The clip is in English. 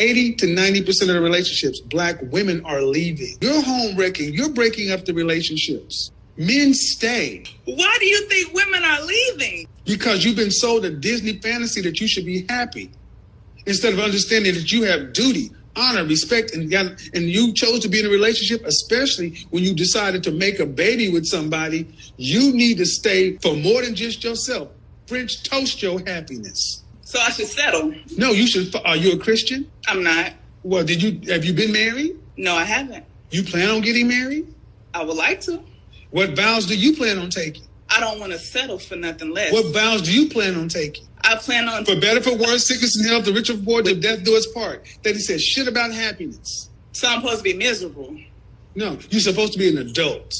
80 to 90% of the relationships, black women are leaving. You're home wrecking. You're breaking up the relationships. Men stay Why do you think women are leaving? because you've been sold a Disney fantasy that you should be happy instead of understanding that you have duty, honor, respect, and and you chose to be in a relationship, especially when you decided to make a baby with somebody. You need to stay for more than just yourself. French toast your happiness. So I should settle. No, you should. Are you a Christian? I'm not. Well, did you have you been married? No, I haven't. You plan on getting married? I would like to. What vows do you plan on taking? I don't want to settle for nothing less. What vows do you plan on taking? I plan on. For better, for worse, sickness and health, the rich and poor, till death do us part. That he says shit about happiness. So I'm supposed to be miserable. No, you're supposed to be an adult.